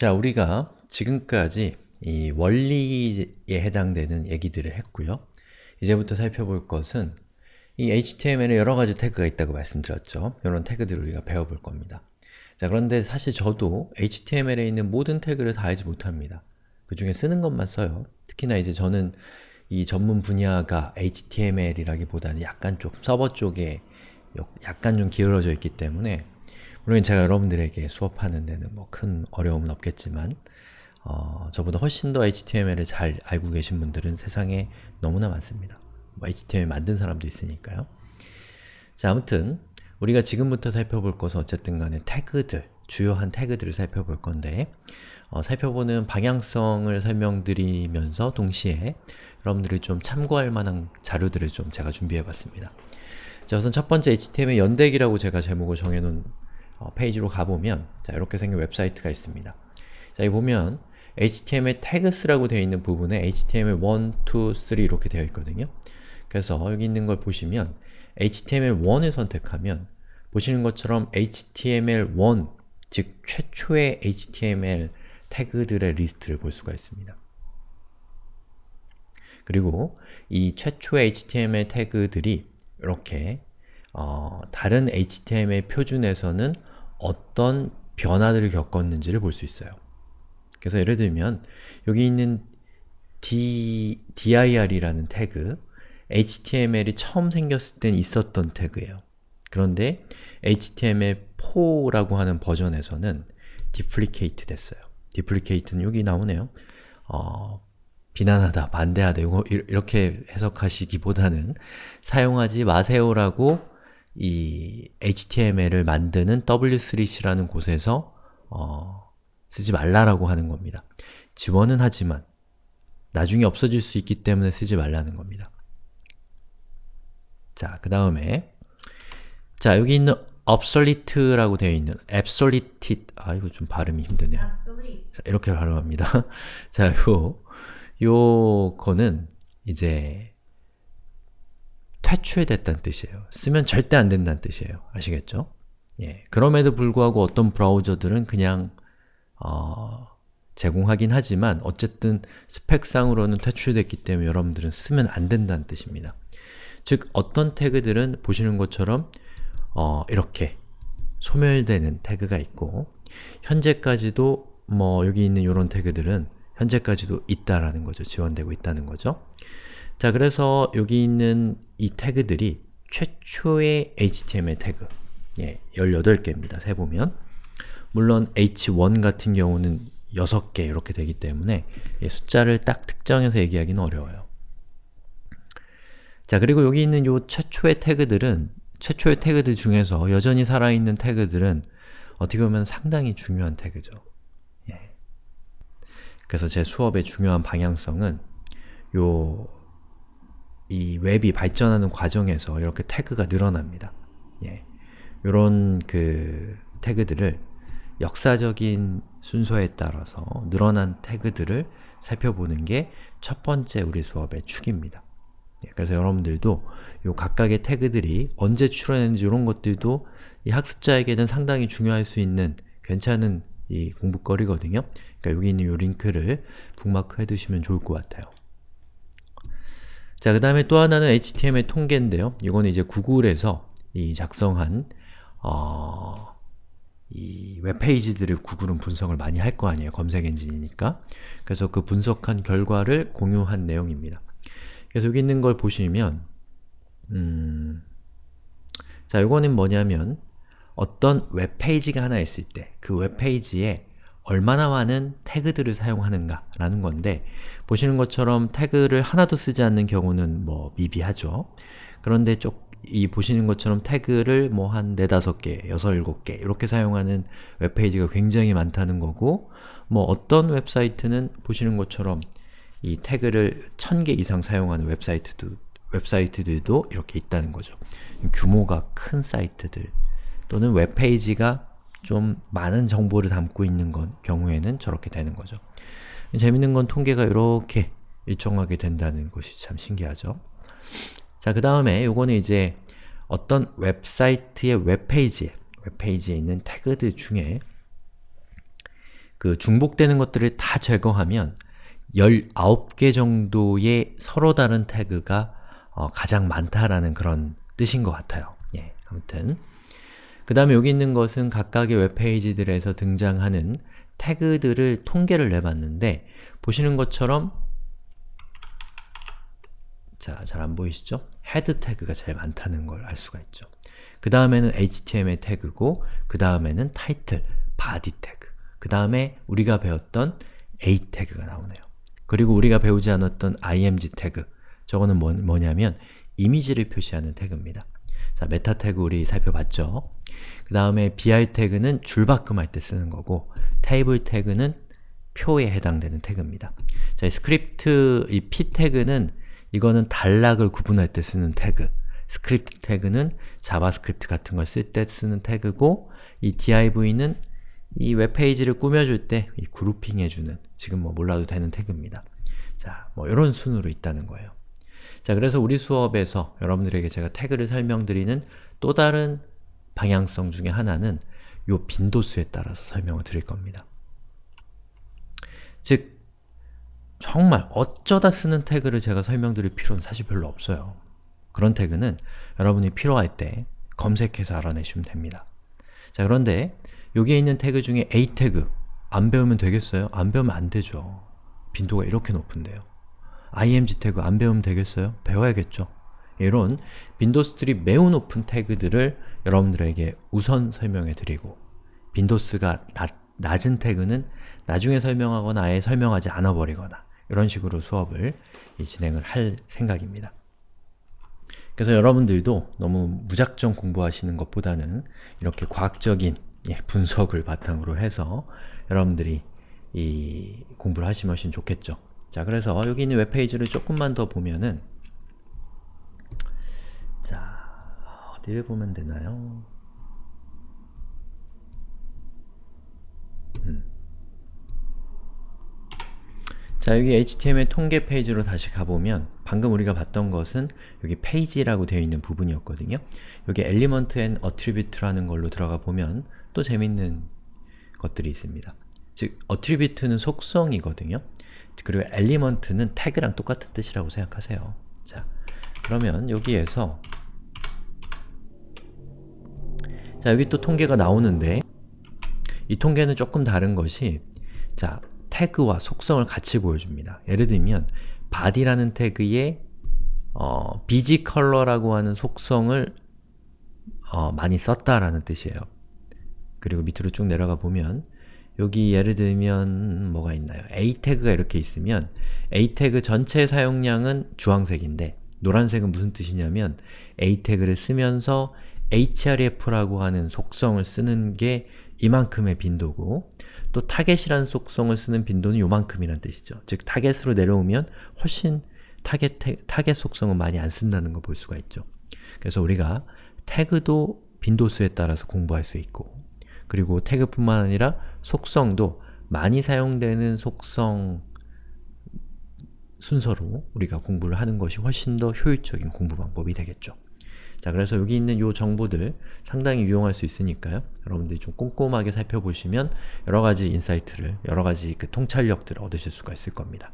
자, 우리가 지금까지 이 원리에 해당되는 얘기들을 했고요. 이제부터 살펴볼 것은 이 HTML에 여러 가지 태그가 있다고 말씀드렸죠. 이런 태그들을 우리가 배워볼 겁니다. 자, 그런데 사실 저도 HTML에 있는 모든 태그를 다 알지 못합니다. 그 중에 쓰는 것만 써요. 특히나 이제 저는 이 전문 분야가 HTML이라기보다는 약간 좀 서버 쪽에 약간 좀 기울어져 있기 때문에 물론 제가 여러분들에게 수업하는 데는 뭐 큰 어려움은 없겠지만 어, 저보다 훨씬 더 HTML을 잘 알고 계신 분들은 세상에 너무나 많습니다. 뭐 HTML 만든 사람도 있으니까요. 자, 아무튼 우리가 지금부터 살펴볼 것은 어쨌든 간에 태그들, 주요한 태그들을 살펴볼 건데 어, 살펴보는 방향성을 설명드리면서 동시에 여러분들이 좀 참고할 만한 자료들을 좀 제가 준비해봤습니다. 자, 우선 첫 번째 HTML 연대기라고 제가 제목을 정해놓은 어, 페이지로 가보면 자, 이렇게 생긴 웹사이트가 있습니다. 자, 여기 보면 HTML tags라고 되어 있는 부분에 HTML 1, 2, 3 이렇게 되어 있거든요. 그래서 여기 있는 걸 보시면 HTML1을 선택하면 보시는 것처럼 HTML1, 즉 최초의 HTML 태그들의 리스트를 볼 수가 있습니다. 그리고 이 최초의 HTML 태그들이 이렇게 어, 다른 HTML 표준에서는 어떤 변화들을 겪었는지를 볼 수 있어요. 그래서 예를 들면 여기 있는 D, dir이라는 태그 HTML이 처음 생겼을 땐 있었던 태그예요. 그런데 HTML4라고 하는 버전에서는 디플리케이트 됐어요. 디플리케이트는 여기 나오네요. 어, 비난하다, 반대하다 이거 이렇게 해석하시기보다는 사용하지 마세요라고 이 HTML을 만드는 W3C라는 곳에서 어, 쓰지 말라라고 하는 겁니다. 지원은 하지만 나중에 없어질 수 있기 때문에 쓰지 말라는 겁니다. 자, 그 다음에 자, 여기 있는 obsolete라고 되어 있는 absolute 아, 이거 좀 발음이 힘드네요. 자, 이렇게 발음합니다. 자, 요 요거는 이제 퇴출됐다는 뜻이에요. 쓰면 절대 안 된다는 뜻이에요. 아시겠죠? 예. 그럼에도 불구하고 어떤 브라우저들은 그냥 어, 제공하긴 하지만 어쨌든 스펙상으로는 퇴출됐기 때문에 여러분들은 쓰면 안 된다는 뜻입니다. 즉, 어떤 태그들은 보시는 것처럼 어, 이렇게 소멸되는 태그가 있고 현재까지도 뭐 여기 있는 이런 태그들은 현재까지도 있다라는 거죠. 지원되고 있다는 거죠. 자, 그래서 여기 있는 이 태그들이 최초의 HTML 태그 예, 18개입니다. 세보면 물론 h1 같은 경우는 6개 이렇게 되기 때문에 예, 숫자를 딱 특정해서 얘기하기는 어려워요. 자, 그리고 여기 있는 요 최초의 태그들은 최초의 태그들 중에서 여전히 살아있는 태그들은 어떻게 보면 상당히 중요한 태그죠. 예. 그래서 제 수업의 중요한 방향성은 요 이 웹이 발전하는 과정에서 이렇게 태그가 늘어납니다. 예. 요런 그 태그들을 역사적인 순서에 따라서 늘어난 태그들을 살펴보는 게 첫 번째 우리 수업의 축입니다. 예, 그래서 여러분들도 요 각각의 태그들이 언제 출현했는지 이런 것들도 이 학습자에게는 상당히 중요할 수 있는 괜찮은 이 공부거리거든요. 그러니까 여기 있는 요 링크를 북마크 해두시면 좋을 것 같아요. 자, 그 다음에 또 하나는 HTML 통계인데요. 이거는 이제 구글에서 이 작성한 어, 이 웹페이지들을 구글은 분석을 많이 할 거 아니에요. 검색 엔진이니까. 그래서 그 분석한 결과를 공유한 내용입니다. 그래서 여기 있는 걸 보시면 음, 자, 이거는 뭐냐면 어떤 웹페이지가 하나 있을 때 그 웹페이지에 얼마나 많은 태그들을 사용하는가 라는 건데 보시는 것처럼 태그를 하나도 쓰지 않는 경우는 뭐 미비하죠. 그런데 쭉, 이 보시는 것처럼 태그를 뭐 한 네다섯 개, 여섯, 일곱 개 이렇게 사용하는 웹페이지가 굉장히 많다는 거고 뭐 어떤 웹사이트는 보시는 것처럼 이 태그를 천 개 이상 사용하는 웹사이트도, 웹사이트들도 이렇게 있다는 거죠. 규모가 큰 사이트들 또는 웹페이지가 좀 많은 정보를 담고 있는 건, 경우에는 저렇게 되는 거죠. 재밌는 건 통계가 이렇게 일정하게 된다는 것이 참 신기하죠. 자, 그 다음에 요거는 이제 어떤 웹사이트의 웹페이지에, 웹페이지에 있는 태그들 중에 그 중복되는 것들을 다 제거하면 19개 정도의 서로 다른 태그가 어, 가장 많다라는 그런 뜻인 것 같아요. 예, 아무튼 그 다음에 여기 있는 것은 각각의 웹페이지들에서 등장하는 태그들을 통계를 내봤는데 보시는 것처럼 자, 잘 안 보이시죠? head 태그가 제일 많다는 걸 알 수가 있죠. 그 다음에는 HTML 태그고 그 다음에는 title, body 태그 그 다음에 우리가 배웠던 A 태그가 나오네요. 그리고 우리가 배우지 않았던 img 태그 저거는 뭐, 뭐냐면 이미지를 표시하는 태그입니다. 자, meta 태그 우리 살펴봤죠? 그 다음에 br 태그는 줄바꿈할 때 쓰는 거고 테이블 태그는 표에 해당되는 태그입니다. 자, 이 스크립트 이 p 태그는 이거는 단락을 구분할 때 쓰는 태그 스크립트 태그는 JavaScript 같은 걸 쓸 때 쓰는 태그고 이 div는 이 웹페이지를 꾸며줄 때이 grouping해주는 지금 뭐 몰라도 되는 태그입니다. 자, 뭐 이런 순으로 있다는 거예요. 자, 그래서 우리 수업에서 여러분들에게 제가 태그를 설명드리는 또 다른 방향성 중에 하나는 요 빈도수에 따라서 설명을 드릴 겁니다. 즉, 정말 어쩌다 쓰는 태그를 제가 설명드릴 필요는 사실 별로 없어요. 그런 태그는 여러분이 필요할 때 검색해서 알아내시면 됩니다. 자, 그런데 여기에 있는 태그 중에 A 태그 안 배우면 되겠어요? 안 배우면 안 되죠. 빈도가 이렇게 높은데요. Img 태그 안 배우면 되겠어요? 배워야겠죠. 이런 빈도수들이 매우 높은 태그들을 여러분들에게 우선 설명해 드리고 빈도수가 낮, 낮은 태그는 나중에 설명하거나 아예 설명하지 않아 버리거나 이런 식으로 수업을 진행을 할 생각입니다. 그래서 여러분들도 너무 무작정 공부하시는 것보다는 이렇게 과학적인 예, 분석을 바탕으로 해서 여러분들이 이 공부를 하시면 좋겠죠. 자, 그래서 여기 있는 웹페이지를 조금만 더 보면은 자, 어디를 보면 되나요? 음. 자, 여기 HTML 통계 페이지로 다시 가보면 방금 우리가 봤던 것은 여기 페이지라고 되어 있는 부분이었거든요. 여기 element and attribute라는 걸로 들어가 보면 또 재밌는 것들이 있습니다. 즉, attribute는 속성이거든요. 그리고 element는 태그랑 똑같은 뜻이라고 생각하세요. 자, 그러면 여기에서 자, 여기 또 통계가 나오는데 이 통계는 조금 다른 것이 자, 태그와 속성을 같이 보여줍니다. 예를 들면 body라는 태그에 어, bg 컬러라고 하는 속성을 어, 많이 썼다라는 뜻이에요. 그리고 밑으로 쭉 내려가 보면 여기 예를 들면 뭐가 있나요? a 태그가 이렇게 있으면 a 태그 전체 사용량은 주황색인데 노란색은 무슨 뜻이냐면 a 태그를 쓰면서 href라고 하는 속성을 쓰는 게 이만큼의 빈도고 또 target이라는 속성을 쓰는 빈도는 요만큼이란 뜻이죠. 즉 target으로 내려오면 훨씬 타겟, 타겟 속성은 많이 안 쓴다는 걸 볼 수가 있죠. 그래서 우리가 태그도 빈도수에 따라서 공부할 수 있고 그리고 태그뿐만 아니라 속성도 많이 사용되는 속성 순서로 우리가 공부를 하는 것이 훨씬 더 효율적인 공부 방법이 되겠죠. 자, 그래서 여기 있는 이 정보들 상당히 유용할 수 있으니까요. 여러분들이 좀 꼼꼼하게 살펴보시면 여러가지 insight를, 여러가지 그 통찰력들을 얻으실 수가 있을 겁니다.